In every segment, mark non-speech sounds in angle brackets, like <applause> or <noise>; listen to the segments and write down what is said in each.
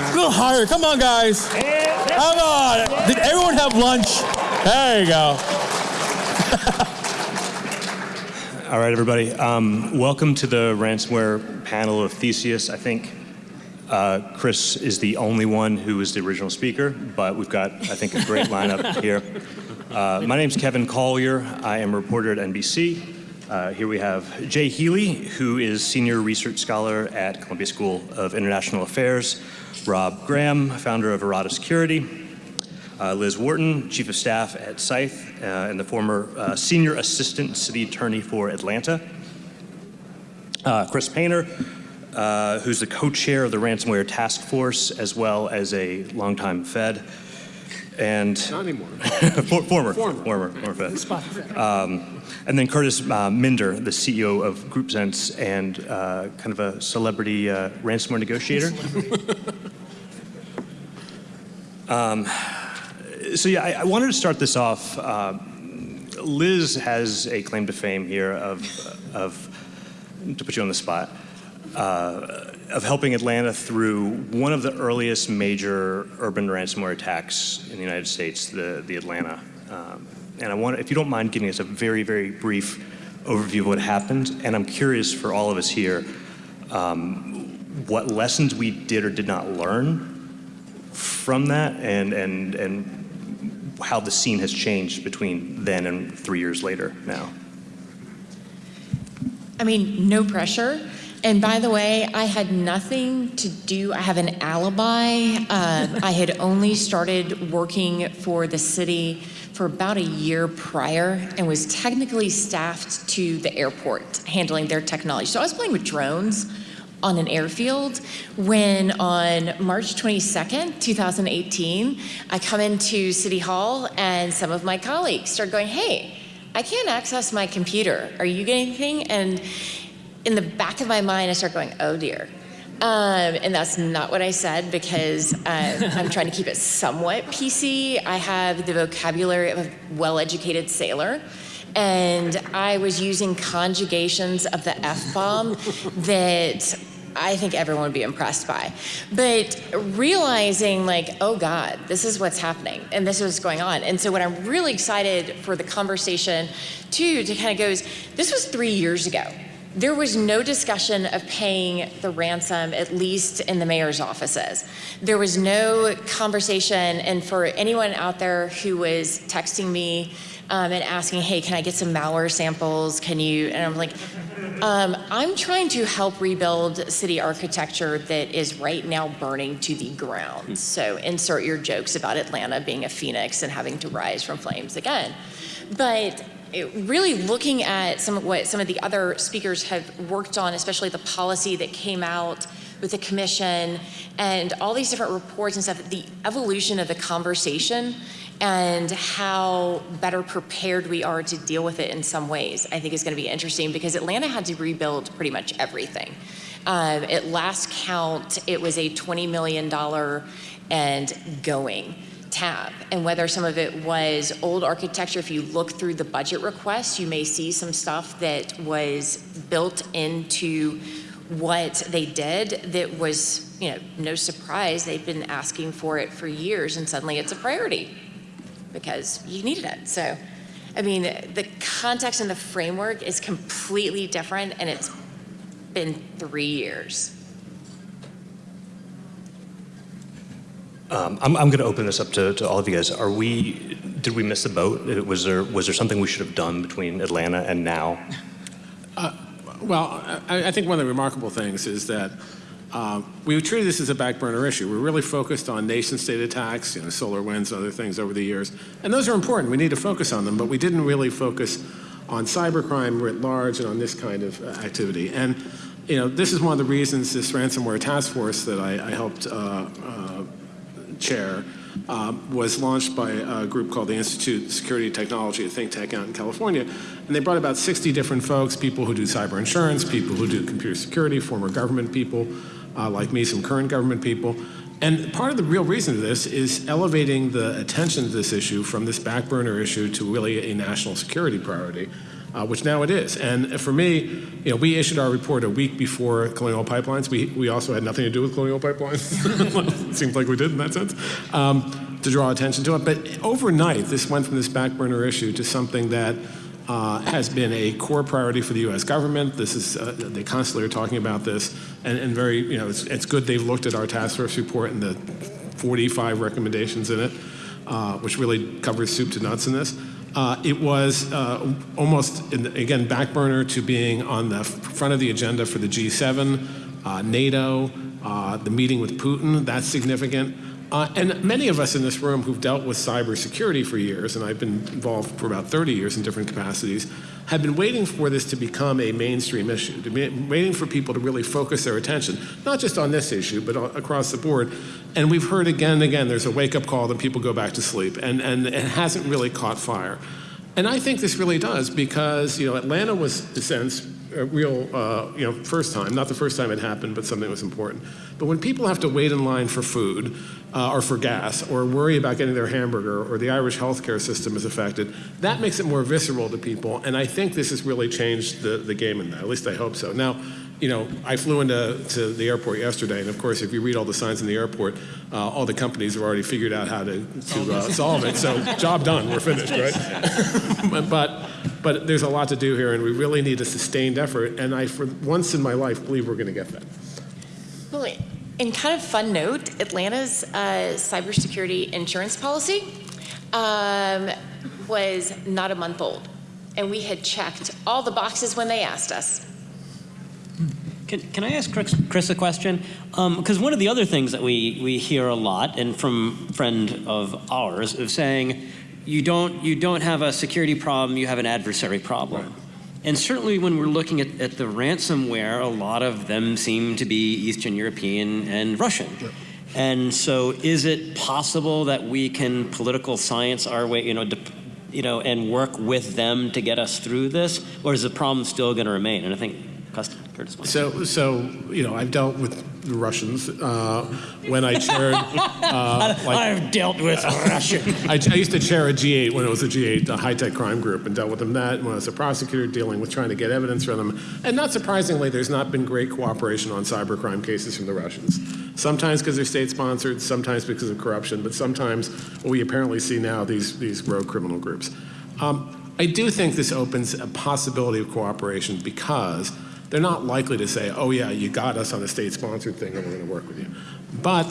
man. Go higher. Come on, guys. Come on. Did everyone have lunch? There you go. <laughs> All right, everybody. Um, welcome to the ransomware panel of Theseus. I think uh, Chris is the only one who is the original speaker, but we've got, I think, a great lineup <laughs> here. Uh, my name's Kevin Collier. I am a reporter at NBC. Uh, here we have Jay Healey, who is senior research scholar at Columbia School of International Affairs. Rob Graham, founder of Errata Security. Uh, Liz Wharton, chief of staff at Scythe, uh, and the former uh, senior assistant city attorney for Atlanta. Uh, Chris Painter, uh, who's the co-chair of the ransomware task force, as well as a longtime Fed, and Not anymore. <laughs> for, former, Former. former, former Fed. Um, and then Kurtis uh, Minder, the CEO of GroupSense and uh, kind of a celebrity uh, ransomware negotiator. <laughs> um, so yeah, I, I wanted to start this off. Uh, Liz has a claim to fame here of, of to put you on the spot, uh, of helping Atlanta through one of the earliest major urban ransomware attacks in the United States, the, the Atlanta. Um, and I want, if you don't mind giving us a very, very brief overview of what happened, and I'm curious for all of us here, um, what lessons we did or did not learn from that, and, and, and how the scene has changed between then and three years later now. I mean, no pressure. And by the way, I had nothing to do. I have an alibi. Uh, I had only started working for the city for about a year prior and was technically staffed to the airport handling their technology. So I was playing with drones on an airfield when on March 22nd, 2018, I come into City Hall and some of my colleagues start going, hey, I can't access my computer. Are you getting anything? And in the back of my mind, I start going, oh dear. Um, and that's not what I said because uh, I'm trying to keep it somewhat PC. I have the vocabulary of a well-educated sailor. And I was using conjugations of the F-bomb <laughs> that I think everyone would be impressed by. But realizing like, oh God, this is what's happening and this is what's going on. And so what I'm really excited for the conversation too, to kind of goes, this was three years ago. There was no discussion of paying the ransom, at least in the mayor's offices. There was no conversation, and for anyone out there who was texting me um, and asking, hey, can I get some malware samples? Can you, and I'm like, um, I'm trying to help rebuild city architecture that is right now burning to the ground. So insert your jokes about Atlanta being a phoenix and having to rise from flames again. But it, really looking at some of what some of the other speakers have worked on, especially the policy that came out with the commission and all these different reports and stuff, the evolution of the conversation and how better prepared we are to deal with it in some ways, I think is going to be interesting because Atlanta had to rebuild pretty much everything. Um, at last count, it was a $20 million and going tab. And whether some of it was old architecture, if you look through the budget requests, you may see some stuff that was built into what they did that was, you know, no surprise. They've been asking for it for years and suddenly it's a priority because you needed it. So, I mean, the context and the framework is completely different and it's been three years. Um, I'm, I'm going to open this up to, to all of you guys. Are we, did we miss the boat? Was there, was there something we should have done between Atlanta and now? Well, I, I think one of the remarkable things is that uh, we treated this as a back burner issue. We're really focused on nation state attacks, you know, SolarWinds, other things over the years. And those are important. We need to focus on them, but we didn't really focus on cybercrime writ large and on this kind of uh, activity. And you know, this is one of the reasons this ransomware task force that I, I helped uh, uh, chair uh, was launched by a group called the Institute of Security Technology, a think tank out in California. And they brought about 60 different folks, people who do cyber insurance, people who do computer security, former government people, uh, like me, some current government people. And part of the real reason for this is elevating the attention to this issue from this back burner issue to really a national security priority. Uh, which now it is. And for me, you know, we issued our report a week before Colonial Pipelines. We, we also had nothing to do with Colonial Pipelines. It <laughs> seems like we did in that sense, um, to draw attention to it. But overnight, this went from this back burner issue to something that uh, has been a core priority for the U.S. government. This is uh, they constantly are talking about this, and, and very you know it's, it's good they've looked at our task force report and the 45 recommendations in it, uh, which really covers soup to nuts in this. Uh, it was uh, almost the, again back burner to being on the front of the agenda for the G7, uh, NATO, uh, the meeting with Putin. That's significant. Uh, and many of us in this room who've dealt with cybersecurity for years, and I've been involved for about 30 years in different capacities, have been waiting for this to become a mainstream issue, to be waiting for people to really focus their attention, not just on this issue, but across the board. And we've heard again and again, there's a wake-up call, then people go back to sleep, and, and it hasn't really caught fire. And I think this really does because, you know, Atlanta was, in a sense, a real, uh, you know, first time, not the first time it happened, but something was important. But when people have to wait in line for food uh, or for gas or worry about getting their hamburger or the Irish healthcare system is affected, that makes it more visceral to people. And I think this has really changed the, the game in that. At least I hope so. Now, you know, I flew into to the airport yesterday, and of course, if you read all the signs in the airport, uh, all the companies have already figured out how to, to uh, solve it. So, <laughs> job done, we're finished, right? <laughs> but, but there's a lot to do here, and we really need a sustained effort. And I, for once in my life, believe we're going to get that. Well, in kind of fun note, Atlanta's uh, cybersecurity insurance policy um, was not a month old, and we had checked all the boxes when they asked us. Can, can I ask Chris, Chris a question? Because um, one of the other things that we, we hear a lot, and from friend of ours, of saying, you don't, you don't have a security problem, you have an adversary problem. Right. And certainly when we're looking at, at, the ransomware, a lot of them seem to be Eastern European and Russian. And so is it possible that we can political science our way, you know, you know, and work with them to get us through this? Or is the problem still going to remain? And I think So, so you know, I've dealt with the Russians uh, when I chaired. Uh, <laughs> like, I've dealt with Russia. <laughs> I, I, used to chair a G8 when it was a G8, a high-tech crime group, and dealt with them that when I was a prosecutor dealing with trying to get evidence from them. And not surprisingly, there's not been great cooperation on cybercrime cases from the Russians. Sometimes because they're state-sponsored, sometimes because of corruption, but sometimes we apparently see now these these rogue criminal groups. Um, I do think this opens a possibility of cooperation because they're not likely to say, oh yeah, you got us on a state-sponsored thing and we're going to work with you. But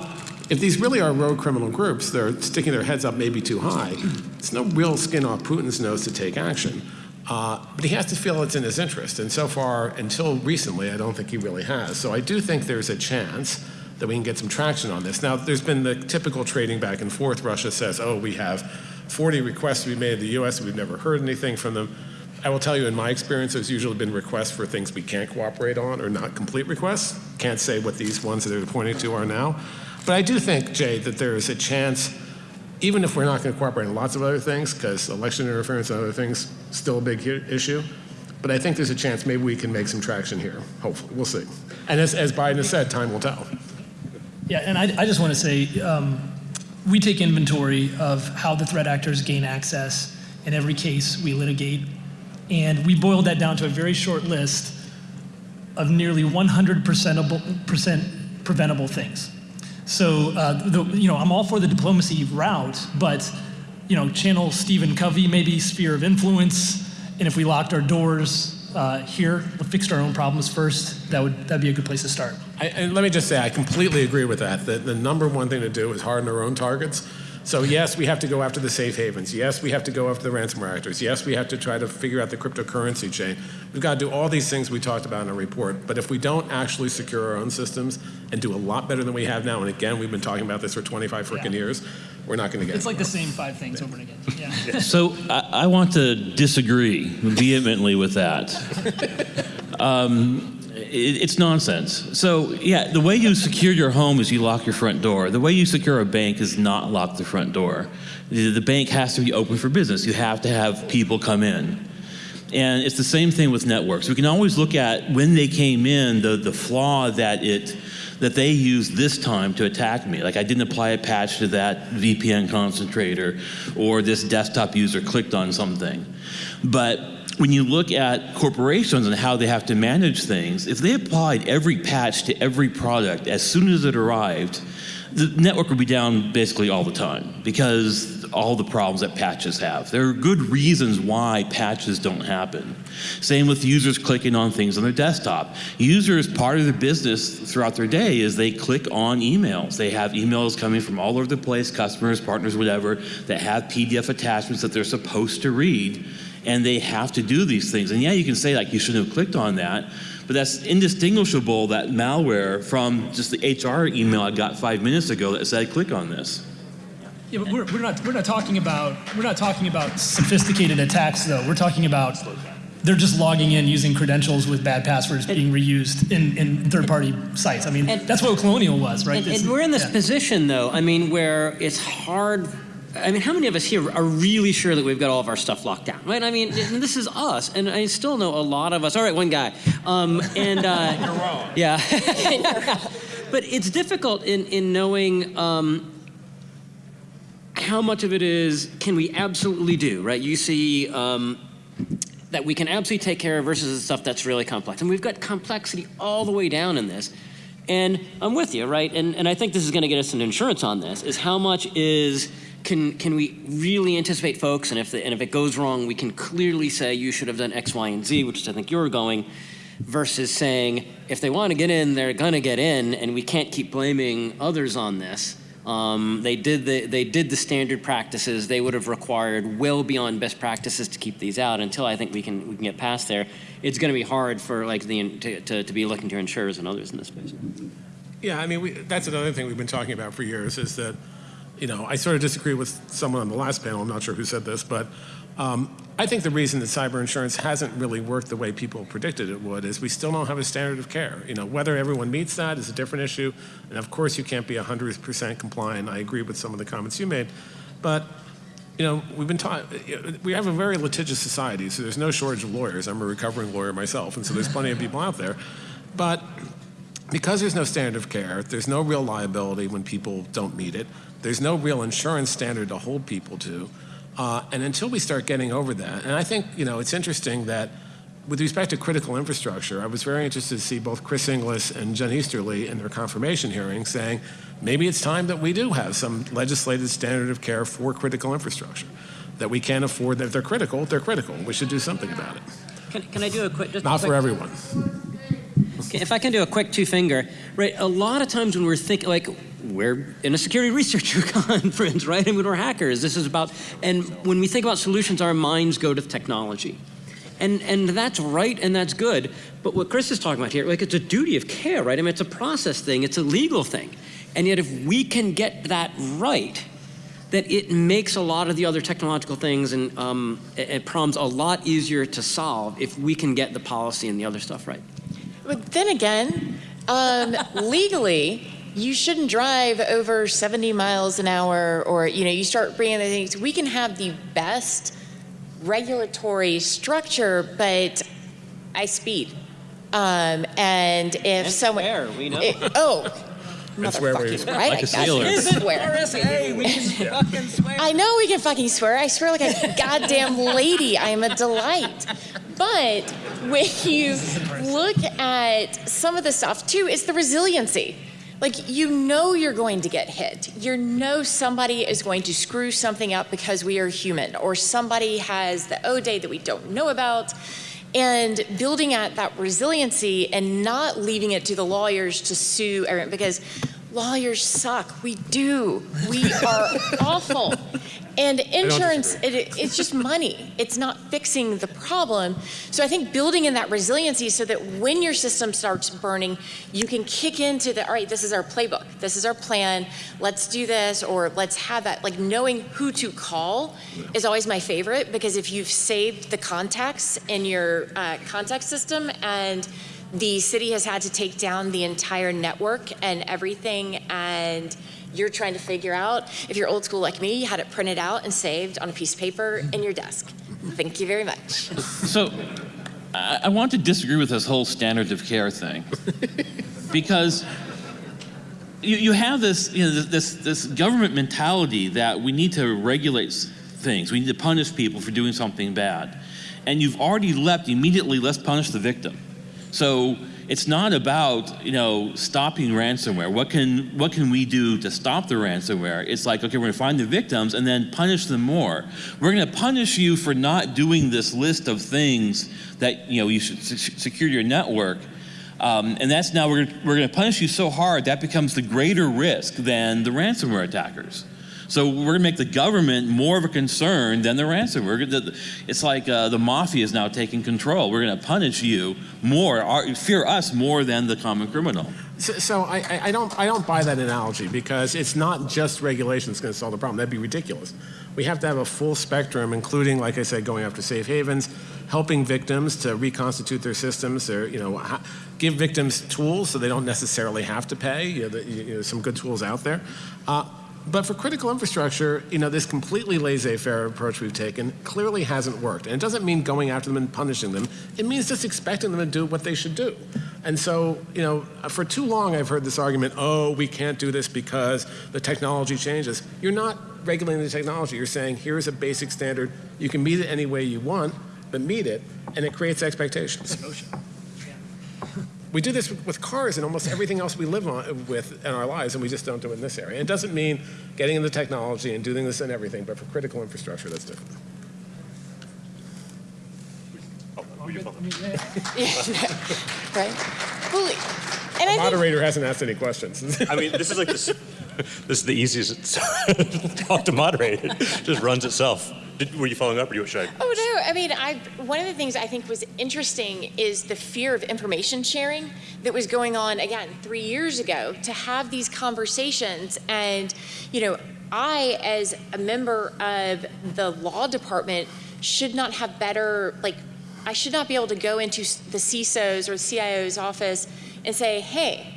if these really are rogue criminal groups, they're sticking their heads up maybe too high, it's no real skin off Putin's nose to take action. Uh, but he has to feel it's in his interest. And so far, until recently, I don't think he really has. So I do think there's a chance that we can get some traction on this. Now, there's been the typical trading back and forth. Russia says, oh, we have 40 requests to be made in the US, we've never heard anything from them. I will tell you, in my experience, there's usually been requests for things we can't cooperate on or not complete requests. Can't say what these ones that they're pointing to are now. But I do think, Jay, that there is a chance, even if we're not going to cooperate on lots of other things, because election interference and other things still a big issue, but I think there's a chance maybe we can make some traction here. Hopefully, we'll see. And as, as Biden has said, time will tell. Yeah, and I, I just want to say, um, we take inventory of how the threat actors gain access. In every case, we litigate and we boiled that down to a very short list of nearly 100% preventable things. So, uh, the, you know, I'm all for the diplomacy route, but, you know, channel Stephen Covey, maybe sphere of influence, and if we locked our doors uh, here, fixed our own problems first, that would that'd be a good place to start. I, and let me just say, I completely agree with that. That the number one thing to do is harden our own targets. So yes, we have to go after the safe havens. Yes, we have to go after the ransomware actors. Yes, we have to try to figure out the cryptocurrency chain. We've got to do all these things we talked about in our report. But if we don't actually secure our own systems and do a lot better than we have now, and again, we've been talking about this for 25 freaking yeah. years, we're not going to get It's like the same five things over and again. <laughs> Yeah. <laughs> so I, I, want to disagree vehemently with that. <laughs> Um, it's nonsense. So yeah, the way you secure your home is you lock your front door. The way you secure a bank is not lock the front door. The bank has to be open for business. You have to have people come in. And it's the same thing with networks. We can always look at when they came in, the, the flaw that it that they used this time to attack me. Like I didn't apply a patch to that VPN concentrator or this desktop user clicked on something. But when you look at corporations and how they have to manage things, if they applied every patch to every product as soon as it arrived, the network would be down basically all the time because all the problems that patches have. There are good reasons why patches don't happen. Same with users clicking on things on their desktop. Users, part of their business throughout their day is they click on emails. They have emails coming from all over the place, customers, partners, whatever, that have PDF attachments that they're supposed to read and they have to do these things. And yeah, you can say like you shouldn't have clicked on that, but that's indistinguishable that malware from just the HR email I got five minutes ago that said click on this. Yeah, but we're, we're not we're not talking about we're not talking about sophisticated attacks though. We're talking about they're just logging in using credentials with bad passwords being reused in, in third-party sites. I mean, And- that's what Colonial was, right? And, and we're in this yeah. position, though, I mean, where it's hard. I mean, how many of us here are really sure that we've got all of our stuff locked down, right? I mean, this is us, and I still know a lot of us. All right, one guy, um, and uh, <laughs> You're wrong. Yeah, <laughs> but it's difficult in in knowing. Um, how much of it is can we absolutely do, right? You see um, that we can absolutely take care of versus the stuff that's really complex. And we've got complexity all the way down in this. And I'm with you, right? And, and I think this is going to get us an insurance on this, is how much is, can, can we really anticipate folks? And if, the, and if it goes wrong, we can clearly say you should have done X, Y, and Z, which is I think you're going, versus saying if they want to get in, they're going to get in, and we can't keep blaming others on this. Um, they did the they did the standard practices. They would have required well beyond best practices to keep these out. Until I think we can we can get past there, it's going to be hard for like the to, to, to be looking to insurers and others in this space. Yeah, I mean, we, that's another thing we've been talking about for years is that, you know, I sort of disagree with someone on the last panel. I'm not sure who said this, but um, I think the reason that cyber insurance hasn't really worked the way people predicted it would is we still don't have a standard of care. You know, whether everyone meets that is a different issue, and of course you can't be 100% compliant. I agree with some of the comments you made, but you know, we've been taught, we have a very litigious society, so there's no shortage of lawyers. I'm a recovering lawyer myself, and so there's plenty of people out there. But because there's no standard of care, there's no real liability when people don't meet it, there's no real insurance standard to hold people to. Uh, and until we start getting over that, and I think, you know, it's interesting that with respect to critical infrastructure, I was very interested to see both Chris Inglis and Jen Easterly in their confirmation hearing saying maybe it's time that we do have some legislated standard of care for critical infrastructure. That we can't afford that if they're critical, they're critical. We should do something about it. Can, can I do a quick? Just Not quick- for everyone. Okay, If I can do a quick two finger, right? A lot of times when we're thinking, like, we're in a security <laughs> researcher conference, right? And when we're hackers, this is about, and when we think about solutions, our minds go to technology. And, and that's right and that's good. But what Chris is talking about here, like, it's a duty of care, right? I mean, it's a process thing, it's a legal thing. And yet, if we can get that right, that it makes a lot of the other technological things and, um, problems a lot easier to solve if we can get the policy and the other stuff right. But then again, um, <laughs> legally, you shouldn't drive over 70 miles an hour, or you know, you start bringing the things. We can have the best regulatory structure, but I speed. Um, and if And someone, swear, we know. It- oh, And swear where motherfucking you- right, Like I a got sailor. you. Swear. we can <laughs> fucking swear. I know we can fucking swear. I swear like a goddamn lady. I am a delight. But when you look at some of the stuff too, it's the resiliency. Like you know you're going to get hit. You know somebody is going to screw something up because we are human, or somebody has the O day that we don't know about. And building at that resiliency and not leaving it to the lawyers to sue everyone because lawyers suck. We do. We are awful. And insurance, it, it's just money. It's not fixing the problem. So I think building in that resiliency so that when your system starts burning, you can kick into the, all right, this is our playbook. This is our plan. Let's do this, or let's have that. Like knowing who to call is always my favorite because if you've saved the contacts in your uh, contact system and the city has had to take down the entire network and everything and you're trying to figure out if you're old school like me you had it printed out and saved on a piece of paper in your desk thank you very much So I, I want to disagree with this whole standards of care thing because you, you have this, you know, this, this government mentality that we need to regulate things, we need to punish people for doing something bad. and you've already leapt immediately, let's punish the victim. So it's not about you know stopping ransomware. What can what can we do to stop the ransomware? It's like okay, we're going to find the victims and then punish them more. We're going to punish you for not doing this list of things that you know you should secure your network. Um, and that's now we're, we're going to punish you so hard that becomes the greater risk than the ransomware attackers. So we're going to make the government more of a concern than the ransomware. Gonna- It's like uh, the mafia is now taking control. We're going to punish you more, our, fear us more than the common criminal. So, so I, I- I don't, I don't buy that analogy because it's not just regulation that's going to solve the problem. That'd be ridiculous. We have to have a full spectrum, including, like I said, going after safe havens, helping victims to reconstitute their systems, or, you know, give victims tools so they don't necessarily have to pay. You know, the, you know some good tools out there. Uh, but for critical infrastructure, you know, this completely laissez-faire approach we've taken clearly hasn't worked. And it doesn't mean going after them and punishing them. It means just expecting them to do what they should do. And so, you know, for too long I've heard this argument, oh, we can't do this because the technology changes. You're not regulating the technology. You're saying, here's a basic standard. You can meet it any way you want, but meet it, and it creates expectations. We do this with- with cars and almost everything else we live on, with in our lives, and we just don't do it in this area. It doesn't mean getting into technology and doing this in everything, but for critical infrastructure, that's different. Oh, <laughs> right? Well, and I think Moderator hasn't asked any questions. I mean, this is like this. This is the easiest <laughs> talk to moderate. It just runs itself. Did, were you following up, or you should I? Oh no! I mean, I one of the things I think was interesting is the fear of information sharing that was going on again three years ago. To have these conversations, and you know, I as a member of the law department should not have better like. I should not be able to go into the CISO's or CIO's office and say, "Hey,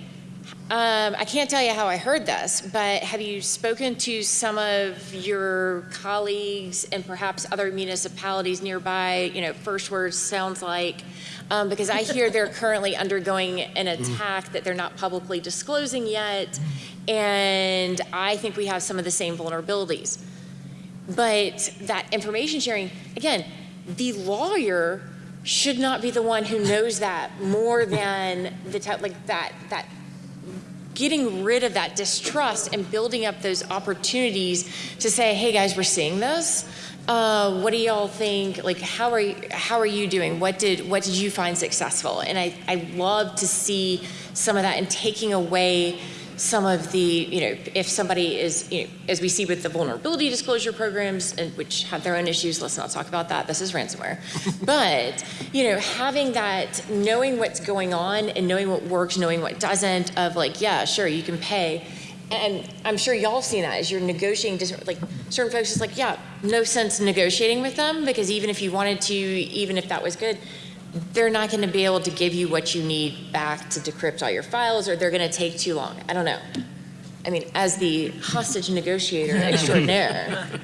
um, I can't tell you how I heard this, but have you spoken to some of your colleagues and perhaps other municipalities nearby? You know, first words sounds like, um, because I hear they're <laughs> currently undergoing an attack that they're not publicly disclosing yet, and I think we have some of the same vulnerabilities. But that information sharing, again, the lawyer should not be the one who knows that more than the like that that getting rid of that distrust and building up those opportunities to say, hey guys, we're seeing this. Uh, what do y'all think? Like, how are you, how are you doing? What did what did you find successful? And I I love to see some of that and taking away some of the you know if somebody is you know as we see with the vulnerability disclosure programs and which have their own issues. Let's not talk about that. This is ransomware, <laughs> but you know having that knowing what's going on and knowing what works, knowing what doesn't. Of like yeah, sure you can pay. And I'm sure y'all have seen that as you're negotiating, dis- like certain folks, it's like, yeah, no sense negotiating with them because even if you wanted to, even if that was good, they're not going to be able to give you what you need back to decrypt all your files or they're going to take too long. I don't know. I mean, as the hostage negotiator extraordinaire. <laughs>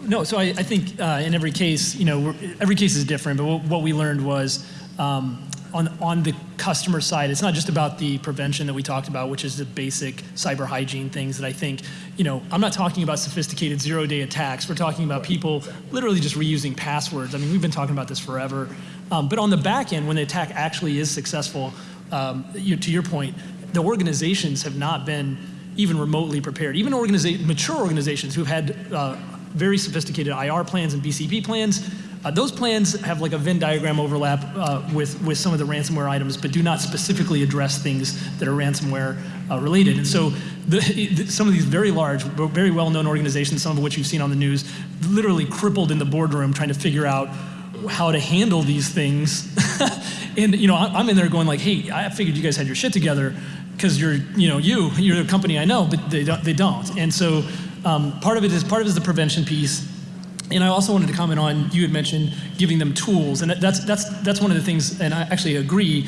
No, so I, I think uh, in every case, you know, we're, every case is different. But what, what we learned was um, on on the customer side, it's not just about the prevention that we talked about, which is the basic cyber hygiene things that I think, you know, I'm not talking about sophisticated zero day attacks. We're talking about people literally just reusing passwords. I mean, we've been talking about this forever. Um, but on the back end, when the attack actually is successful, um, you, to your point, the organizations have not been even remotely prepared. Even organiza- mature organizations who've had uh, very sophisticated IR plans and BCP plans, uh, those plans have like a Venn diagram overlap uh, with, with some of the ransomware items, but do not specifically address things that are ransomware uh, related. And so the, the- some of these very large, very well-known organizations, some of which you've seen on the news, literally crippled in the boardroom trying to figure out how to handle these things. <laughs> and you know, I'm in there going like, "Hey, I figured you guys had your shit together because you're, you know, you, you're a company I know, but they don't." They don't. And so um, part of it is part of it is the prevention piece. And I also wanted to comment on you had mentioned giving them tools, and that's that's that's one of the things. And I actually agree.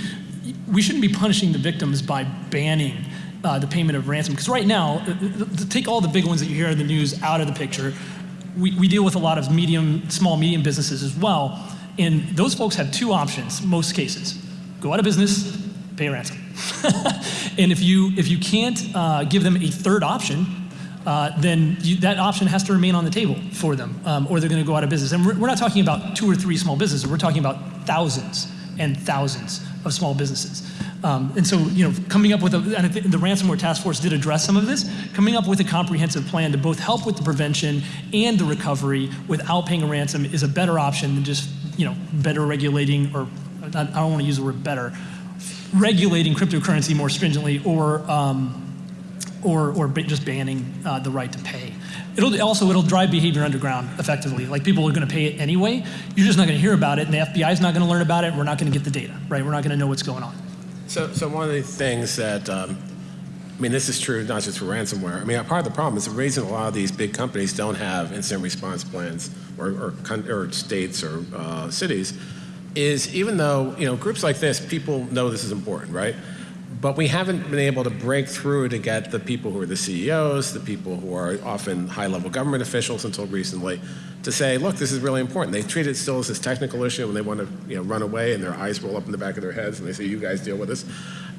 We shouldn't be punishing the victims by banning uh, the payment of ransom because right now, uh, uh, take all the big ones that you hear in the news out of the picture we, we deal with a lot of medium, small, medium businesses as well. And those folks have two options, most cases. Go out of business, pay ransom. <laughs> and if you, if you can't uh, give them a third option, uh, then you, that option has to remain on the table for them, um, or they're going to go out of business. And we're, we're not talking about two or three small businesses. We're talking about thousands and thousands of small businesses. Um, and so, you know, coming up with a, and the ransomware task force did address some of this, coming up with a comprehensive plan to both help with the prevention and the recovery without paying a ransom is a better option than just, you know, better regulating, or I don't want to use the word better, regulating cryptocurrency more stringently or, um, or, or just banning uh, the right to pay. It'll also, it'll drive behavior underground effectively. Like people are going to pay it anyway. You're just not going to hear about it and the FBI is not going to learn about it. We're not going to get the data, right? We're not going to know what's going on. So, so one of the things that, um, I mean, this is true not just for ransomware. I mean, part of the problem is the reason a lot of these big companies don't have incident response plans or, or, or states or uh, cities is even though, you know, groups like this, people know this is important, right? But we haven't been able to break through to get the people who are the CEOs, the people who are often high-level government officials until recently, to say, look, this is really important. They treat it still as this technical issue and they want to, you know, run away and their eyes roll up in the back of their heads and they say, you guys deal with this.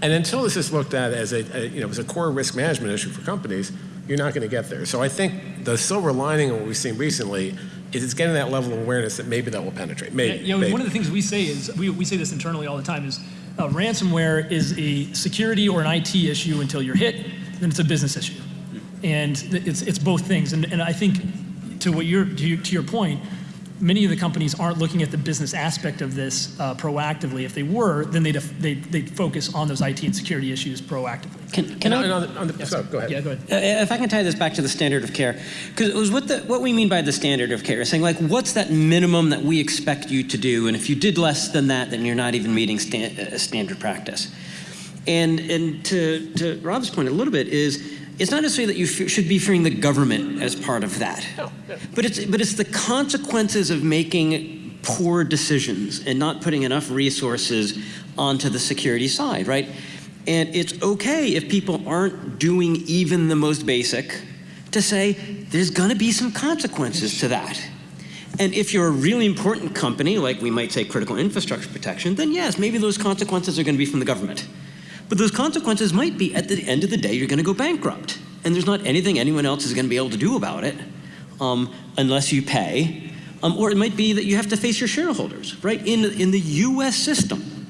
And until this is looked at as a, a you know, as a core risk management issue for companies, you're not going to get there. So I think the silver lining of what we've seen recently is it's getting that level of awareness that maybe that will penetrate. Maybe. Yeah, maybe. one of the things we say is, we, we say this internally all the time, is uh, ransomware is a security or an IT issue until you're hit, then it's a business issue. And it's, it's both things. And, and I think to what you're, to, your- to your point, many of the companies aren't looking at the business aspect of this uh, proactively. If they were, then they'd, they'd, they'd focus on those IT and security issues proactively. Can, can And I, on the- on the- so, go ahead. Yeah, go ahead. Uh, If I can tie this back to the standard of care, because it was what the what we mean by the standard of care, saying like, what's that minimum that we expect you to do, and if you did less than that, then you're not even meeting stan- uh, standard practice. And and to to Rob's point a little bit is. It's not necessarily that you should be fearing the government as part of that, but it's but it's the consequences of making poor decisions and not putting enough resources onto the security side, right? And it's okay if people aren't doing even the most basic to say there's going to be some consequences to that. And if you're a really important company, like we might say critical infrastructure protection, then yes, maybe those consequences are going to be from the government. But those consequences might be at the end of the day, you're going to go bankrupt. And there's not anything anyone else is going to be able to do about it um, unless you pay. Um, or it might be that you have to face your shareholders, right? In, in the US system,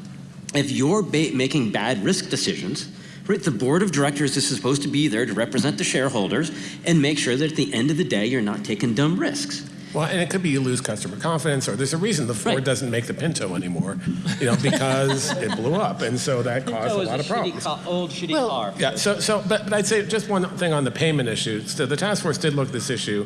if you're ba- making bad risk decisions, right, the board of directors is supposed to be there to represent the shareholders and make sure that at the end of the day, you're not taking dumb risks. Well, and it could be you lose customer confidence, or there's a reason the Ford Right. doesn't make the Pinto anymore, you know, because <laughs> it blew up, and so that caused a lot of problems. old shitty Well- car. Yeah, so, so but, but I'd say just one thing on the payment issue. So the task force did look at this issue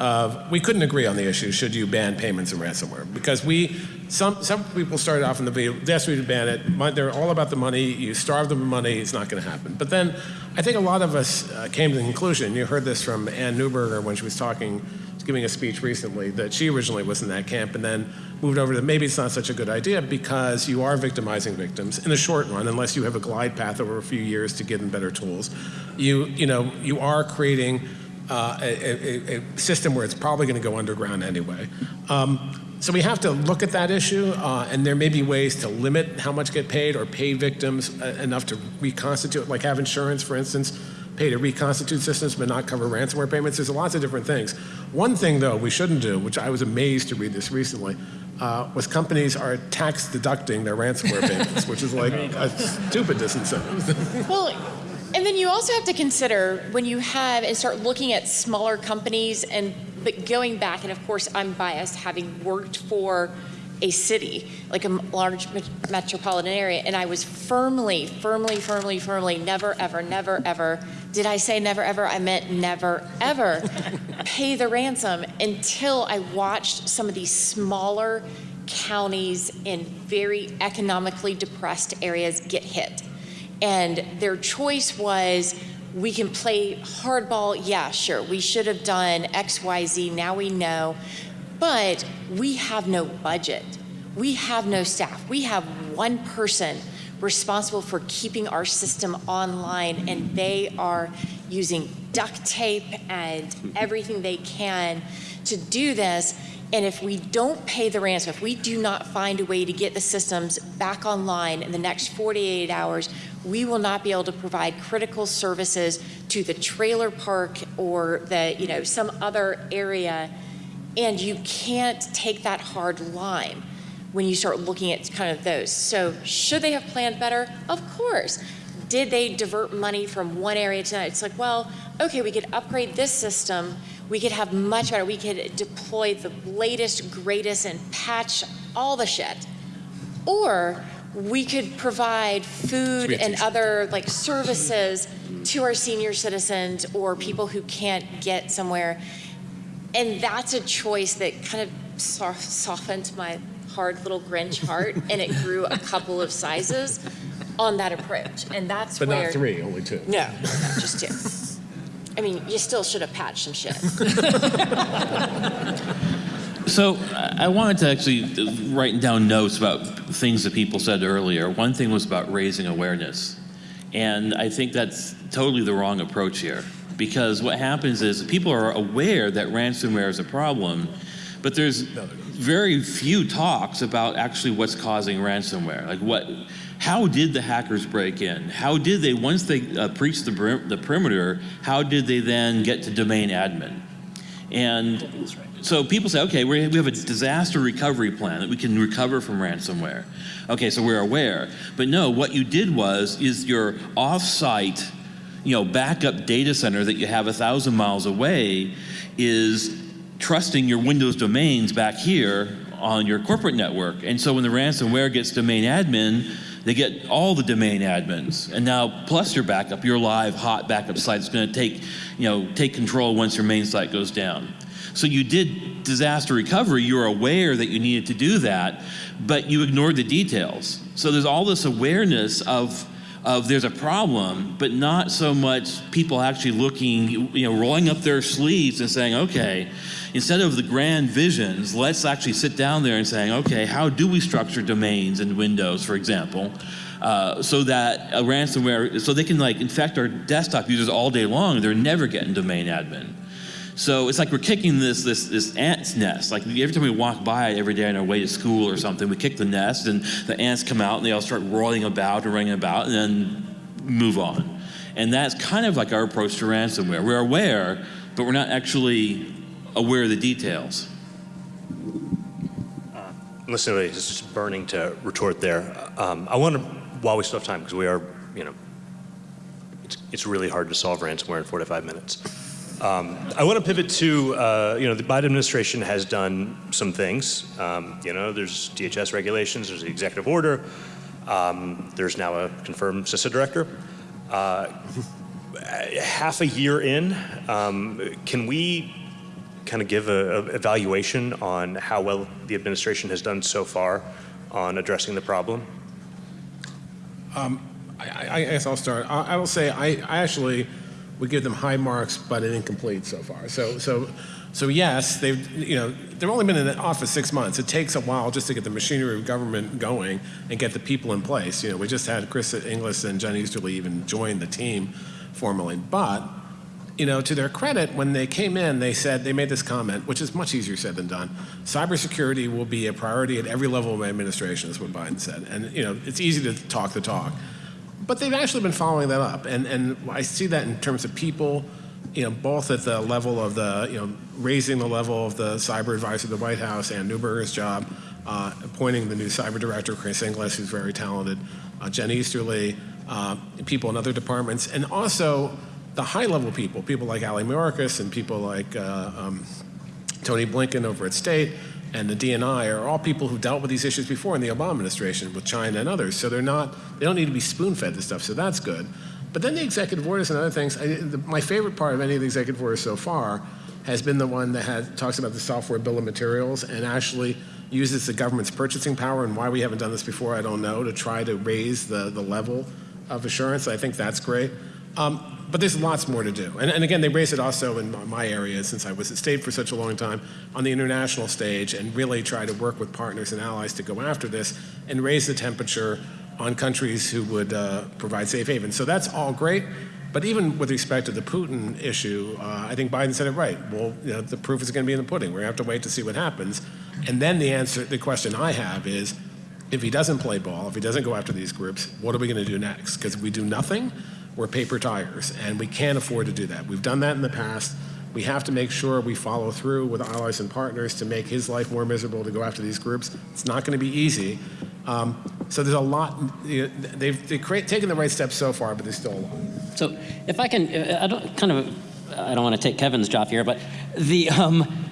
of, we couldn't agree on the issue, should you ban payments and ransomware? Because we, some, some people started off in the video, yes, we would ban it, they're all about the money, you starve them of money, it's not gonna happen. But then, I think a lot of us uh, came to the conclusion, you heard this from Anne Neuberger when she was talking, she was giving a speech recently, that she originally was in that camp and then moved over to maybe it's not such a good idea because you are victimizing victims in the short run, unless you have a glide path over a few years to give them better tools. You, you know, you are creating uh, a, a, a system where it's probably going to go underground anyway. Um, so we have to look at that issue, uh, and there may be ways to limit how much get paid or pay victims uh, enough to reconstitute, like have insurance, for instance, pay to reconstitute systems but not cover ransomware payments. There's lots of different things. One thing, though, we shouldn't do, which I was amazed to read this recently, uh, was companies are tax deducting their ransomware <laughs> payments, which is like a stupid disincentive. <laughs> Well, and then you also have to consider when you have and start looking at smaller companies and but going back, and of course I'm biased having worked for a city, like a large metropolitan area, and I was firmly, firmly, firmly, firmly, never, ever, never, ever, did I say never, ever? I meant never, ever <laughs> pay the ransom until I watched some of these smaller counties in very economically depressed areas get hit. And their choice was we can play hardball. Yeah, sure. We should have done X, Y, Z. Now we know. But we have no budget. We have no staff. We have one person responsible for keeping our system online, and they are using duct tape and mm-hmm. everything they can to do this. And if we don't pay the ransom, if we do not find a way to get the systems back online in the next 48 hours, we will not be able to provide critical services to the trailer park or the, you know, some other area. And you can't take that hard line when you start looking at kind of those. So should they have planned better? Of course. Did they divert money from one area to another? It's like, well, okay, we could upgrade this system. We could have much better. We could deploy the latest, greatest, and patch all the shit. Or we could provide food and other like services to our senior citizens or people who can't get somewhere. And that's a choice that kind of softened my hard little Grinch heart, and it grew a couple of sizes on that approach. And that's But where not three, only two. no, no, just two. I mean, you still should have patched some shit. So I I wanted to actually write down notes about things that people said earlier. One thing was about raising awareness. And I think that's totally the wrong approach here. Because what happens is people are aware that ransomware is a problem, but there's very few talks about actually what's causing ransomware. Like what, how did the hackers break in? How did they, once they uh, breached the, the perimeter, how did they then get to domain admin? And so people say, okay, we we have a disaster recovery plan that we can recover from ransomware. Okay, so we're aware. But no, what you did was, is your off-site, you know, backup data center that you have a thousand miles away is trusting your Windows domains back here on your corporate network. And so when the ransomware gets domain admin, they get all the domain admins. And now plus your backup, your live hot backup site is going to take, you know, take control once your main site goes down. So you did disaster recovery, you were aware that you needed to do that, but you ignored the details. So there's all this awareness of of there's a problem, but not so much people actually looking, you know, rolling up their sleeves and saying, okay, instead of the grand visions, let's actually sit down there and saying, okay, how do we structure domains and Windows, for example, uh, so that a ransomware, so they can like infect our desktop users all day long, they're never getting domain admin. So it's like we're kicking this this this ant's nest. Like every time we walk by it every day on our way to school or something, we kick the nest, and the ants come out and they all start rolling about and running about, and then move on. And that's kind of like our approach to ransomware. We're aware, but we're not actually aware of the details. Listen, it's just burning to retort there. Um, I want to, while we still have time, because we are, you know, it's, it's really hard to solve ransomware in 45 minutes. Um, I want to pivot to, uh, you know, the Biden administration has done some things. Um, you know, there's DHS regulations, there's the executive order, um, there's now a confirmed CISA director. Uh, half a year in, um, can we kind of give a, a evaluation on how well the administration has done so far on addressing the problem? I, I I guess I'll start. I, I will say I, I actually would give them high marks, but an incomplete so far. So, so, so yes, they've you know they've only been in the office six months. It takes a while just to get the machinery of government going and get the people in place. You know, we just had Chris Inglis and Jen Easterly even join the team formally, but you know, to their credit, when they came in, they said they made this comment, which is much easier said than done. Cybersecurity will be a priority at every level of administration, is what Biden said. And you know, it's easy to talk the talk, but they've actually been following that up. And and I see that in terms of people, you know, both at the level of the you know raising the level of the cyber advisor of the White House and Neuberger's job, uh, appointing the new cyber director Chris Inglis, who's very talented, uh, Jen Easterly, uh, people in other departments, and also the high-level people, people like Ali Mayorkas and people like uh, um, Tony Blinken over at State and the DNI are all people who dealt with these issues before in the Obama administration with China and others. So they're not, they don't need to be spoon-fed this stuff. So that's good. But then the executive orders and other things. I, the, my favorite part of any of the executive orders so far has been the one that has, talks about the software bill of materials and actually uses the government's purchasing power and why we haven't done this before, I don't know, to try to raise the, the level of assurance. I think that's great. Um, but there's lots more to do. And, and again, they raise it also in my- area, since I was at State for such a long time, on the international stage, and really try to work with partners and allies to go after this and raise the temperature on countries who would uh, provide safe haven. So that's all great. But even with respect to the Putin issue, uh, I think Biden said it right. Well, you know, the proof is going to be in the pudding. We're going to have to wait to see what happens. And then the answer, the question I have is, if he doesn't play ball, if he doesn't go after these groups, what are we going to do next? Because if we do nothing, we're paper tigers, and we can't afford to do that. We've done that in the past. We have to make sure we follow through with allies and partners to make his life more miserable to go after these groups. It's not going to be easy. Um, so there's a lot. You know, they've, they've create, taken the right steps so far, but there's still a lot. So if I can, uh, I don't kind of, I don't want to take Kevin's job here, but the, um,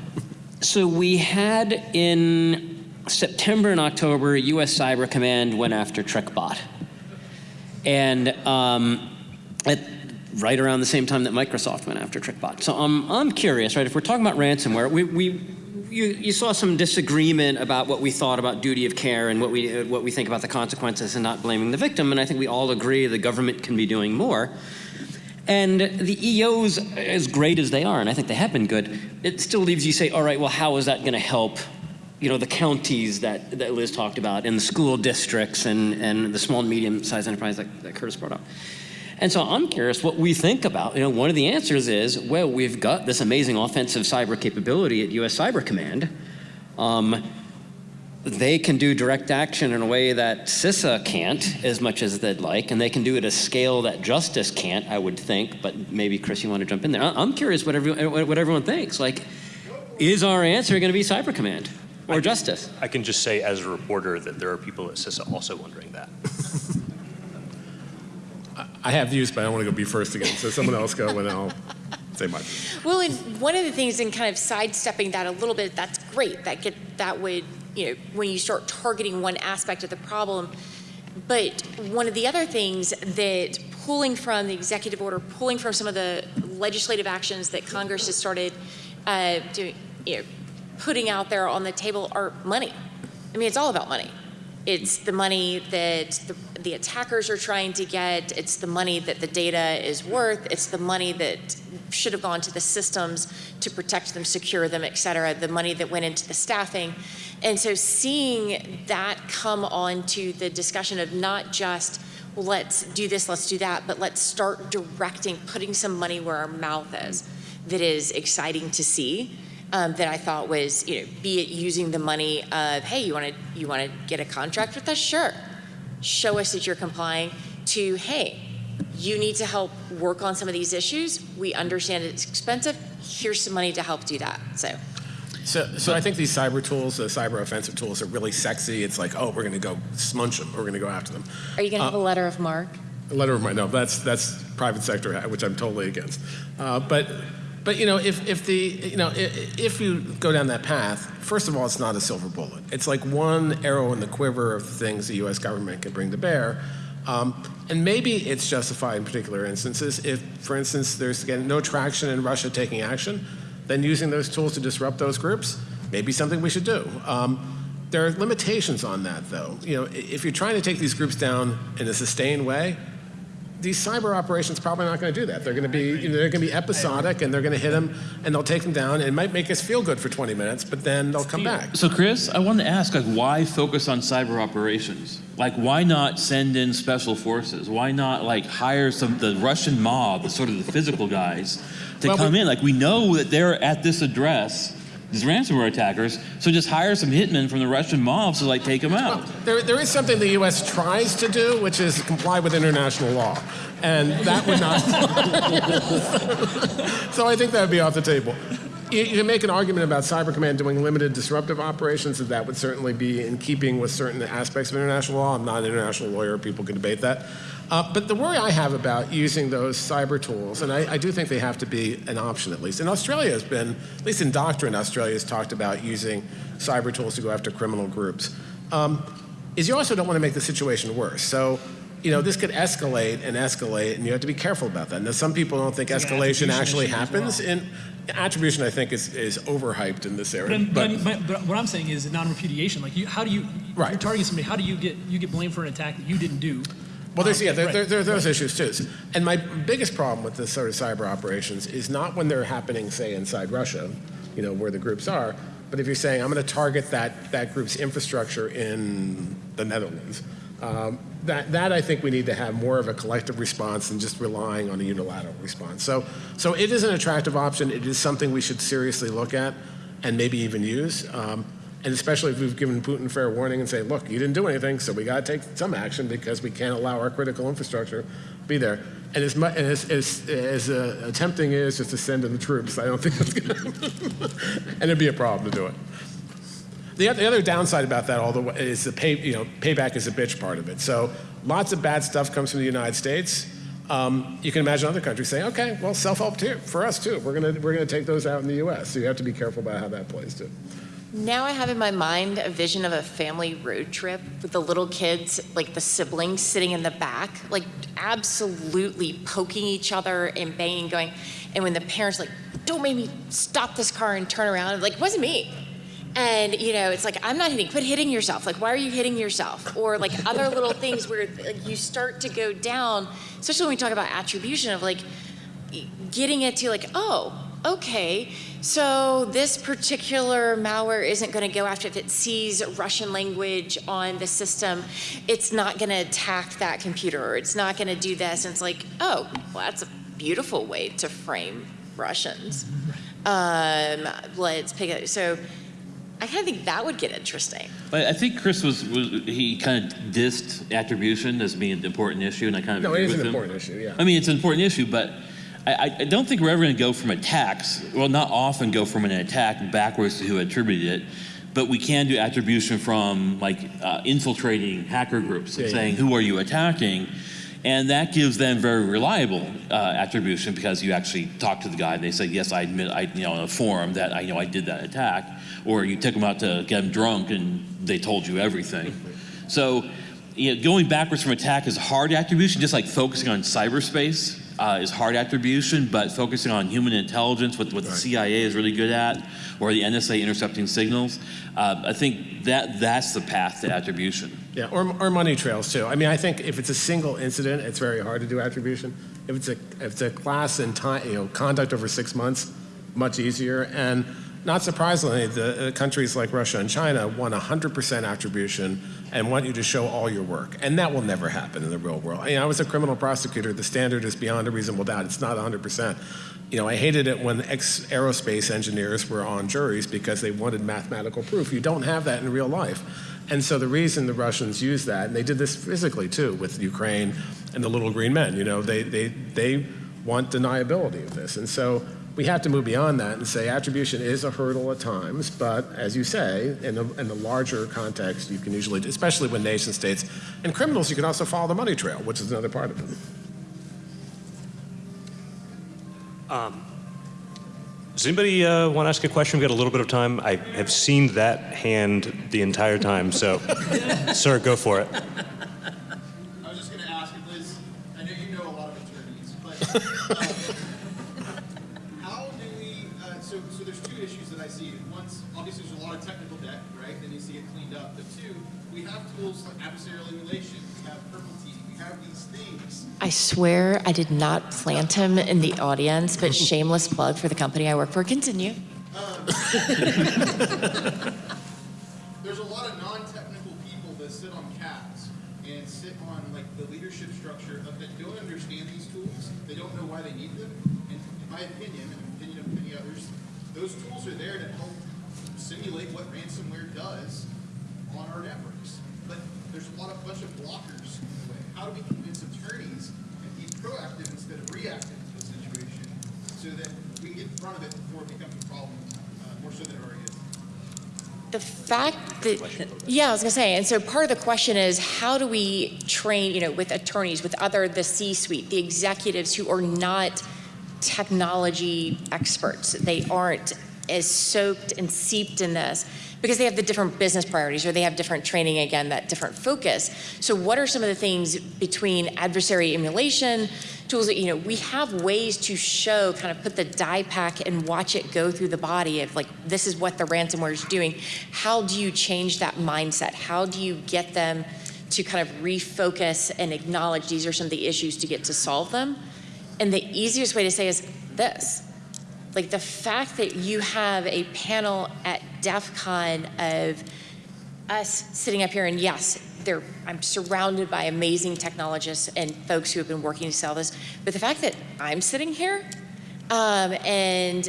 so we had in September and October, U.S. Cyber Command went after TrickBot, and um, at right around the same time that Microsoft went after TrickBot. So I'm I'm curious, right? If we're talking about ransomware, we we. You, you saw some disagreement about what we thought about duty of care and what we, what we think about the consequences and not blaming the victim. And I think we all agree the government can be doing more. And the EOs, as great as they are, and I think they have been good, it still leaves you say, all right, well, how is that going to help, you know, the counties that, that Liz talked about, and the school districts, and, and the small and medium-sized enterprise that, that Kurtis brought up. And so I'm curious what we think about. You know, one of the answers is, well, we've got this amazing offensive cyber capability at U.S. Cyber Command. Um, they can do direct action in a way that CISA can't as much as they'd like, and they can do it at a scale that justice can't, I would think. But maybe Chris, you want to jump in there? I- I'm curious what everyone, what everyone thinks. Like, is our answer going to be Cyber Command or justice? I can just say as a reporter that there are people at CISA also wondering that. <laughs> I have views, but I don't want to go be first again. So someone else go, and I'll say my. Well, and one of the things in kind of sidestepping that a little bit, that's great. That get that would, you know, when you start targeting one aspect of the problem. But one of the other things that pulling from the executive order, pulling from some of the legislative actions that Congress has started uh, doing, you know, putting out there on the table are money. I mean, it's all about money. It's the money that the, the attackers are trying to get. It's the money that the data is worth. It's the money that should have gone to the systems to protect them, secure them, et cetera. The money that went into the staffing. And so seeing that come on to the discussion of not just, let's do this, let's do that, but let's start directing, putting some money where our mouth is, that is exciting to see um, that I thought was, you know, be it using the money of, hey, you want to you want to get a contract with us? Sure. Show us that you're complying. To, hey, you need to help work on some of these issues. We understand it's expensive. Here's some money to help do that. So, So, so I think these cyber tools, the cyber offensive tools, are really sexy. It's like, oh, we're going to go smunch them. We're going to go after them. are you going to have a letter of marque? A letter of my no, that's that's private sector, which I'm totally against. Uh, but but you know, if if the you know if, you go down that path, first of all, it's not a silver bullet. It's like one arrow in the quiver of things the U.S. government can bring to bear. Um, and maybe it's justified in particular instances. If, for instance, there's again no traction in Russia taking action, then using those tools to disrupt those groups may be something we should do. Um, there are limitations on that, though. You know, if you're trying to take these groups down in a sustained way, these cyber operations probably not going to do that. They're going to be you know, they're going to be episodic, and they're going to hit them, and they'll take them down. And it might make us feel good for 20 minutes, but then they'll come back. So, Chris, I wanted to ask, like, why focus on cyber operations? Like, why not send in special forces? Why not, like, hire some the Russian mob, the sort of the physical guys, to Well, come in? Like, we know that they're at this address, these ransomware attackers. So just hire some hitmen from the Russian mob to like take them out. There, there is something the U.S. tries to do, which is comply with international law, and that would not. <laughs> so I think that would be off the table. You, you can make an argument about Cyber Command doing limited disruptive operations, and that would certainly be in keeping with certain aspects of international law. I'm not an international lawyer; people can debate that. Uh, but the worry I have about using those cyber tools, and I, I do think they have to be an option at least. And Australia has been, at least in doctrine, Australia has talked about using cyber tools to go after criminal groups. Um, is you also don't want to make the situation worse. So, you know, this could escalate and escalate, and you have to be careful about that. Now, some people don't think It's escalation actually happens. well. And attribution, I think, is, is overhyped in this area. I'm- but, but, but what I'm saying is non-repudiation. Like, you, how do you? Right. You're targeting somebody. How do you get you get blamed for an attack that you didn't do? Well, there's, yeah, there, right. there, there are those issues too. And my biggest problem with this sort of cyber operations is not when they're happening, say, inside Russia, you know, where the groups are, but if you're saying, I'm going to target that, that group's infrastructure in the Netherlands, um, that, that I think we need to have more of a collective response than just relying on a unilateral response. So, so it is an attractive option. It is something we should seriously look at and maybe even use. Um, And especially if we've given Putin fair warning and say, look, you didn't do anything, so we got to take some action because we can't allow our critical infrastructure to be there. And as, mu- and as, as, as uh, tempting is just to send in the troops, I don't think that's going <laughs> to, and it'd be a problem to do it. The, the other downside about that, all the way, is the pay, you know, payback is a bitch part of it. So lots of bad stuff comes from the United States. Um, you can imagine other countries saying, okay, well, self-help for us too. We're gonna, we're gonna take those out in the U.S. So you have to be careful about how that plays too. Now I have in my mind a vision of a family road trip with the little kids, like the siblings sitting in the back, like absolutely poking each other and banging, going, and when the parents like, don't make me stop this car and turn around, like, it wasn't me. And you know, it's like I'm not hitting. Quit hitting yourself. Like, why are you hitting yourself? Or like other little things where like, you start to go down, especially when we talk about attribution of like getting it to like, oh, okay, so this particular malware isn't going to go after if it sees Russian language on the system, it's not going to attack that computer or it's not going to do this. And it's like, oh, well, that's a beautiful way to frame Russians. Um, let's pick it. So I kind of think that would get interesting. But I think Chris was, was he kind of dissed attribution as being an important issue, and I kind of No, agree it is with an him. important issue, yeah. I mean, it's an important issue, but I, I- don't think we're ever going to go from attacks. Well, not often go from an attack backwards to who attributed it, but we can do attribution from like uh, infiltrating hacker groups and Yeah, yeah. saying who are you attacking, and that gives them very reliable uh, attribution because you actually talk to the guy and they say yes, I admit, I you know, on a forum that I know I did that attack, or you take them out to get them drunk and they told you everything. <laughs> So, you know, going backwards from attack is hard attribution, just like focusing on cyberspace uh, is hard attribution, but focusing on human intelligence, what, what the CIA is really good at, or the NSA intercepting signals, uh, I think that that's the path to attribution. Yeah, or, or money trails too. I mean, I think if it's a single incident, it's very hard to do attribution. If it's a, if it's a class and time, you know, conduct over six months, much easier. And not surprisingly, the uh, countries like Russia and China want 100% attribution and want you to show all your work. And that will never happen in the real world. You know, I was a criminal prosecutor. The standard is beyond a reasonable doubt. It's not 100%. You know, I hated it when ex-aerospace engineers were on juries because they wanted mathematical proof. You don't have that in real life. And so the reason the Russians used that, and they did this physically too with Ukraine and the little green men, you know, they, they, they want deniability of this. And so we have to move beyond that and say attribution is a hurdle at times, but as you say, in the, in the larger context, you can usually, especially when nation states and criminals, you can also follow the money trail, which is another part of it. Does anybody uh, want to ask a question? We've got a little bit of time. I have seen that hand the entire time, so, <laughs> sir, go for it. I was just going to ask if Liz, I know you know a lot of attorneys, but um, <laughs> have tools like adversarial emulation, we have purple team, we have these things. I swear I did not plant him in the audience, but shameless plug for the company I work for. Continue. Um, <laughs> there's a lot of non-technical people that sit on CABs and sit on like the leadership structure of that don't understand these tools. They don't know why they need them. And in my opinion, and the opinion of many others, those tools are there to help simulate what ransomware does on our networks. But there's bunch of blockers in the way. How do we convince attorneys and be proactive instead of reactive to the situation so that we can get in front of it before it becomes a problem, uh, more so than it already is? The fact that, yeah, I was gonna say, and so part of the question is how do we train, you know, with attorneys, with other, the C-suite, the executives who are not technology experts? They aren't as soaked and seeped in this because they have the different business priorities or they have different training, again, that different focus. So what are some of the things between adversary emulation, tools that, you know, we have ways to show, kind of put the dye pack and watch it go through the body of like, this is what the ransomware is doing. How do you change that mindset? How do you get them to kind of refocus and acknowledge these are some of the issues to get to solve them? And the easiest way to say is this. Like the fact that you have a panel at DEF CON of us sitting up here and yes, I'm surrounded by amazing technologists and folks who have been working to sell this. But the fact that I'm sitting here, um, and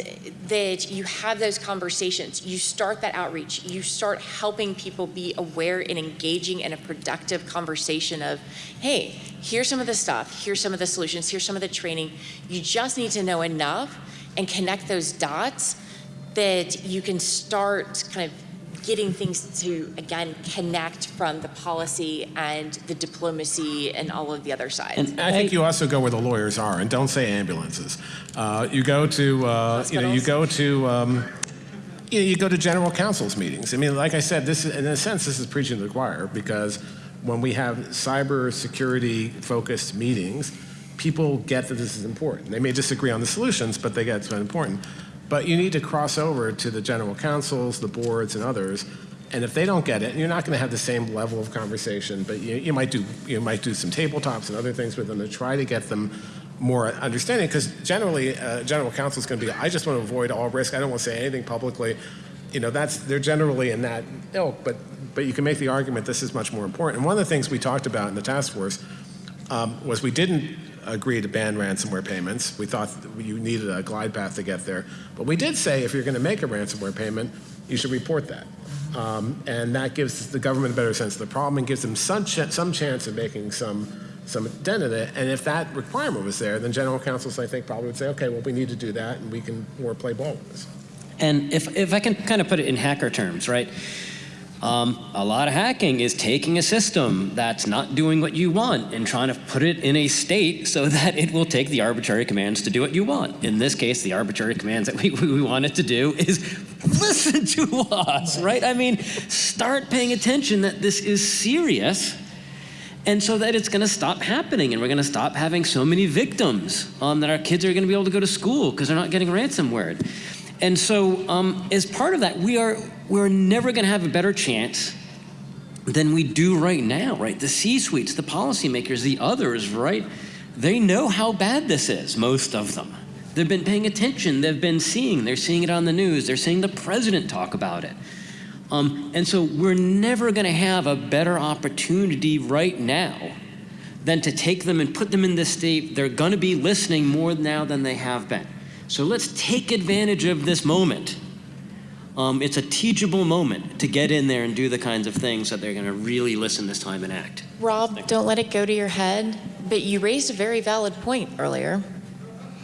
that you have those conversations. You start that outreach. You start helping people be aware and engaging in a productive conversation of, hey, here's some of the stuff, here's some of the solutions, here's some of the training. You just need to know enough and connect those dots that you can start kind of getting things to, again, connect from the policy and the diplomacy and all of the other sides. And I think you also go where the lawyers are, and don't say ambulances. Uh, you go to, uh, you know, you go to, um, you, know, you go to general counsel's meetings. I mean, like I said, this is, in a sense, this is preaching to the choir because when we have cyber security focused meetings, people get that this is important. They may disagree on the solutions, but they get it's important. But you need to cross over to the general counsels, the boards, and others. And if they don't get it, you're not going to have the same level of conversation. But you, you might do you might do some tabletops and other things with them to try to get them more understanding. Because generally, uh, general counsel is going to be, I just want to avoid all risk. I don't want to say anything publicly. You know, that's they're generally in that ilk. But but you can make the argument this is much more important. And one of the things we talked about in the task force um, was we didn't agree to ban ransomware payments. We thought you needed a glide path to get there. But we did say if you're going to make a ransomware payment, you should report that. Um, and that gives the government a better sense of the problem and gives them some, ch- some chance of making some, some dent in it. And if that requirement was there, then general counsels, I think, probably would say, okay, well, we need to do that and we can more play ball with this. And if, if I can kind of put it in hacker terms, right? Um, a lot of hacking is taking a system that's not doing what you want and trying to put it in a state so <laughs> that it will take the arbitrary commands to do what you want. In this case, the arbitrary commands that we, <laughs> we want it to do is <laughs> listen to us, right? I mean, start paying attention that this is serious and so that it's going to stop happening and we're going to stop having so many victims um, that our kids are going to be able to go to school because they're not getting ransomware and so um, as part of that we are we're never going to have a better chance than we do right now right the c-suites the policymakers the others right they know how bad this is most of them they've been paying attention they've been seeing they're seeing it on the news they're seeing the president talk about it um, and so we're never going to have a better opportunity right now than to take them and put them in this state. They're going to be listening more now than they have been. So let's take advantage of this moment. Um, it's a teachable moment to get in there and do the kinds of things that they're going to really listen this time and act. Rob, don't let it go to your head, but you raised a very valid point earlier.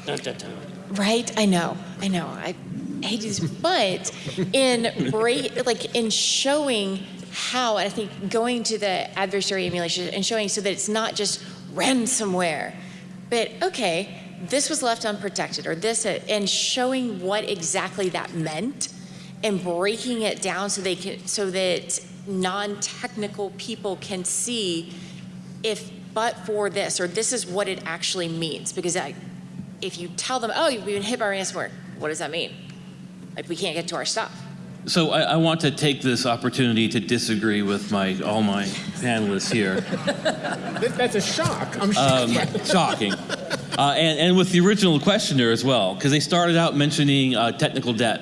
Not that time. Right? I know. I know. I hate this, but in break, like in showing how, and I think going to the adversary emulation and showing so that it's not just ransomware, but okay, this was left unprotected, or this, and showing what exactly that meant, and breaking it down so they can, so that non-technical people can see if but for this, or this is what it actually means, because I, if you tell them, oh, you've been hit by ransomware, what does that mean? Like, we can't get to our stuff. So I, I want to take this opportunity to disagree with my all my panelists here. <laughs> That's a shock. I'm Um, shocking. Uh, and, and with the original questioner as well, because they started out mentioning uh, technical debt.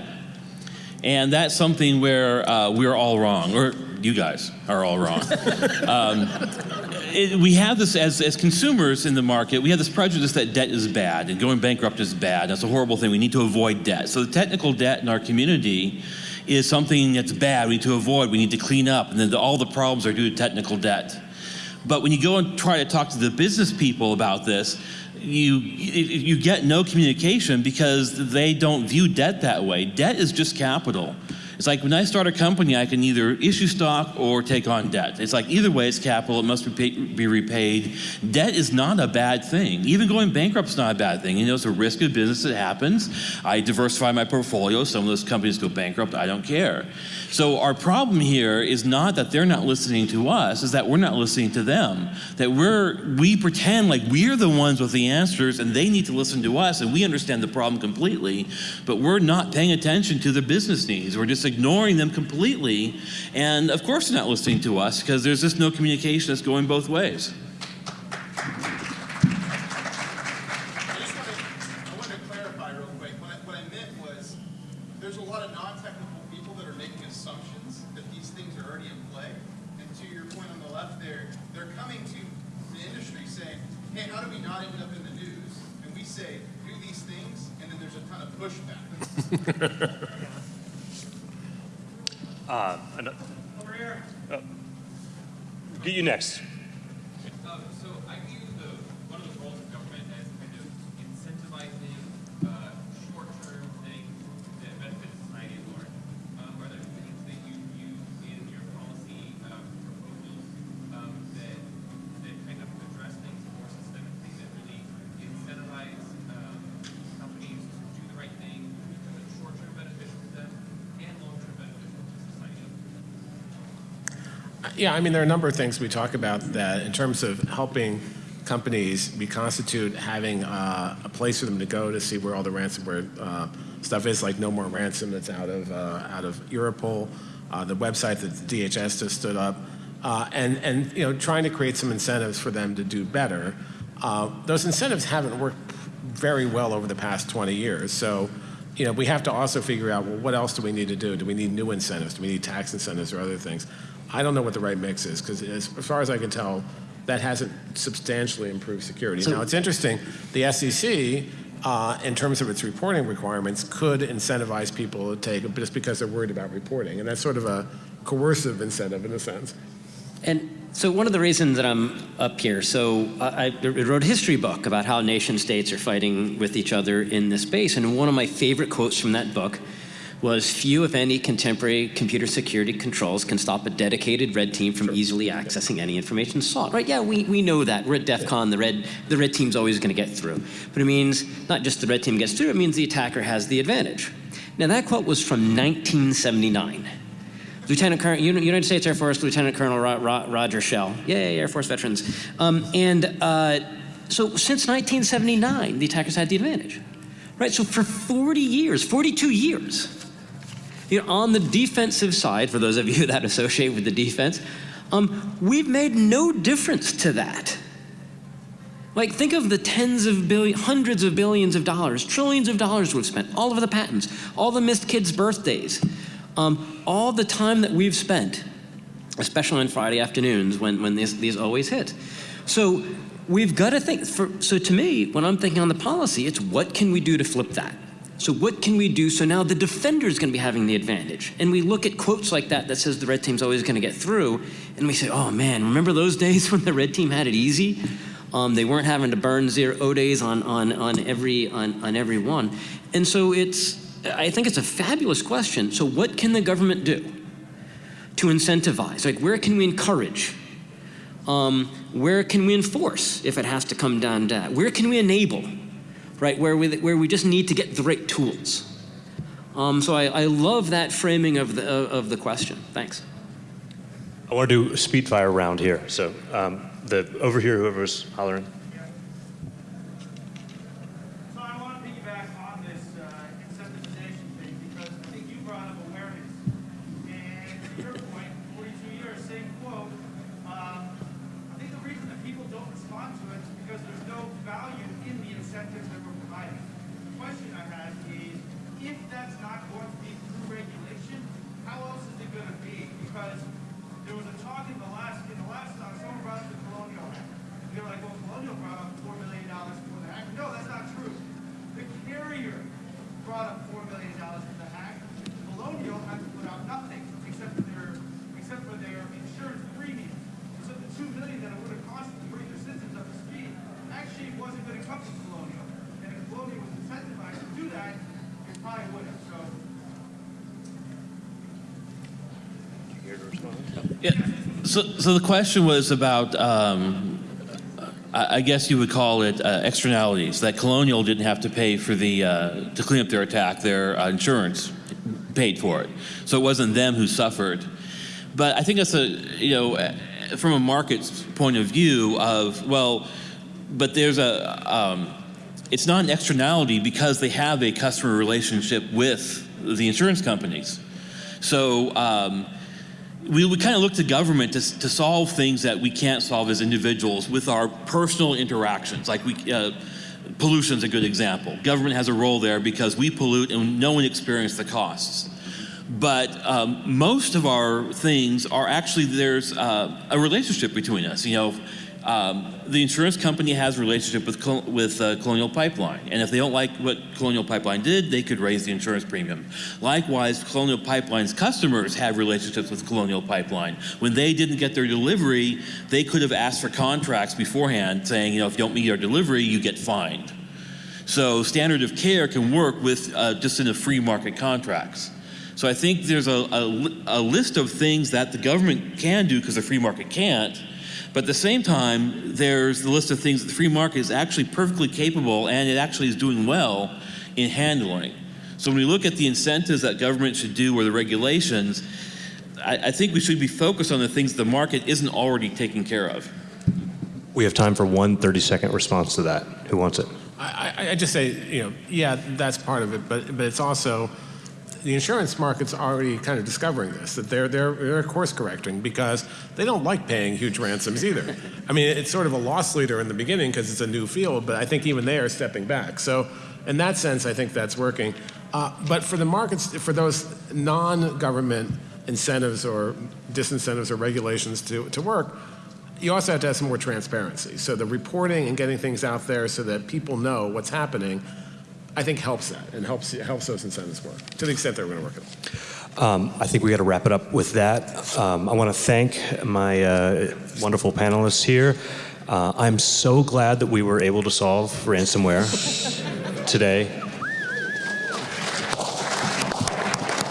And that's something where uh, we're all wrong, or you guys are all wrong. <laughs> um, it, we have this, as, as consumers in the market, we have this prejudice that debt is bad and going bankrupt is bad. That's a horrible thing. We need to avoid debt. So the technical debt in our community is something that's bad. We need to avoid. We need to clean up. And then the, all the problems are due to technical debt. But when you go and try to talk to the business people about this, you you get no communication because they don't view debt that way. Debt is just capital. It's like when I start a company, I can either issue stock or take on debt. It's like either way, it's capital. It must be, pay, be repaid. Debt is not a bad thing. Even going bankrupt is not a bad thing. You know, it's a risk of business that happens. I diversify my portfolio. Some of those companies go bankrupt. I don't care. So our problem here is not that they're not listening to us, is that we're not listening to them. That we're we pretend like we're the ones with the answers and they need to listen to us and we understand the problem completely, but we're not paying attention to their business needs. We're just ignoring them completely. And of course they're not listening to us because there's just no communication that's going both ways. I just wanted, I wanted to clarify real quick. What I, what I meant was, there's a lot of non-technical people that are making assumptions that these things are already in play. And to your point on the left there, they're coming to the industry saying, hey, how do we not end up in the news? And we say, do these things, and then they're there's a ton of pushback. Uh, ano- Oh. Get you next. Um, so I view the, one of the roles of government as kind of incentivizing uh, short-term things that benefit society at large. Um, are there things that you use in your policy um, proposals um, that that kind of address things more systemically that really incentivize um, companies to do the right thing because it's short-term beneficial to them and long-term beneficial to society? Yeah, I mean, there are a number of things we talk about that in terms of helping companies reconstitute, having uh, a place for them to go to see where all the ransomware uh, stuff is, like No More Ransom that's out of, uh, out of Europol, uh, the website that DHS just stood up, uh, and, and, you know, trying to create some incentives for them to do better. Uh, Those incentives haven't worked very well over the past 20 years, so, you know, we have to also figure out, well, what else do we need to do? Do we need new incentives? Do we need tax incentives or other things? I don't know what the right mix is, because as, as far as I can tell, that hasn't substantially improved security. now, it's interesting, the SEC, uh, in terms of its reporting requirements, could incentivize people to take it just because they're worried about reporting. And that's sort of a coercive incentive in a sense. And so one of the reasons that I'm up here, so I, I wrote a history book about how nation states are fighting with each other in this space. And one of my favorite quotes from that book was few, if any, contemporary computer security controls can stop a dedicated red team from easily accessing any information sought. Right? Yeah, we, we know that. We're at DEF CON, the red, the red team's always going to get through. But it means not just the red team gets through, it means the attacker has the advantage. Now, that quote was from 1979. Lieutenant Colonel, United States Air Force Lieutenant Colonel Ro- Ro- Roger Schell. Yay, Air Force veterans. Um, and uh, so since 1979, the attackers had the advantage. Right? So for 40 years, 42 years, you know, on the defensive side, for those of you <laughs> that associate with the defense, um, we've made no difference to that. Like, think of the tens of billions, hundreds of billions of dollars, trillions of dollars we've spent, all of the patents, all the missed kids' birthdays, um, all the time that we've spent, especially on Friday afternoons when, when these, these always hit. So we've got to think, for, so to me, when I'm thinking on the policy, it's what can we do to flip that? So what can we do so now the defender is going to be having the advantage? And we look at quotes like that that says the red team's always going to get through, and we say, oh man, remember those <laughs> days when the red team had it easy? Um, they weren't having to burn zero days on, on, on, every, on, on every one. And so it's, I think it's a fabulous question. So what can the government do to incentivize? Like where can we encourage? Um, where can we enforce if it has to come down to that? Where can we enable? Right, where we, where we just need to get the right tools. Um, so I, I love that framing of the, of the question. Thanks. I want to do a speed fire round here. So um, the over here, whoever's hollering. So I want to piggyback on this uh, incentivization thing because I think you brought up awareness. And to your point, 42 years, same quote. Um, I think the reason that people don't respond to it is because there's no value in the incentives that we're providing. The question I had is, if that's not going to be through regulation, how else is it going to be? Because there was a talk in the last, uh, someone brought up the Colonial Act. They were like, well, Colonial brought up $4 million for the hack. No, that's not true. The carrier brought up $4 million for the hack. Colonial had to put out nothing except for their, except for their insurance premium. So the $2 million that it would have cost to bring their systems up to speed actually wasn't going to come from Colonial. And if Colonial was incentivized to do that, it probably would have. So Here to respond. Yeah. So, so the question was about, um, I guess you would call it uh, externalities. That Colonial didn't have to pay for the uh, to clean up their attack. Their uh, insurance paid for it, so it wasn't them who suffered. But I think that's a you know uh, from a market's point of view of well, but there's a um, it's not an externality because they have a customer relationship with the insurance companies. So. Um, we would kind of look to government to, to solve things that we can't solve as individuals with our personal interactions. Like we, uh, pollution's a good example. Government has a role there because we pollute and no one experiences the costs. But um, most of our things are actually there's uh, a relationship between us. You know, Um, the insurance company has a relationship with, with uh, Colonial Pipeline, and if they don't like what Colonial Pipeline did, they could raise the insurance premium. Likewise, Colonial Pipeline's customers have relationships with Colonial Pipeline. When they didn't get their delivery, they could have asked for contracts beforehand saying, you know, if you don't meet our delivery, you get fined. So standard of care can work with uh, just in the free market contracts. So I think there's a, a, a list of things that the government can do because the free market can't. But at the same time, there's the list of things that the free market is actually perfectly capable and it actually is doing well in handling. So when we look at the incentives that government should do or the regulations, I, I think we should be focused on the things the market isn't already taking care of. We have time for one 30-second response to that. Who wants it? I, I, I just say, you know, yeah, that's part of it, but, but it's also, the insurance market's already kind of discovering this, that they're, they're, they're course correcting because they don't like paying huge ransoms either. I mean, it's sort of a loss leader in the beginning because it's a new field, but I think even they are stepping back. So in that sense, I think that's working. Uh, but for the markets, for those non-government incentives or disincentives or regulations to, to work, you also have to have some more transparency. So the reporting and getting things out there so that people know what's happening, I think helps that and helps helps those incentives work to the extent they're going to work at all. Um, I think we got to wrap it up with that. Um, I want to thank my uh, wonderful panelists here. Uh, I'm so glad that we were able to solve ransomware today.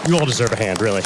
You all deserve a hand, really.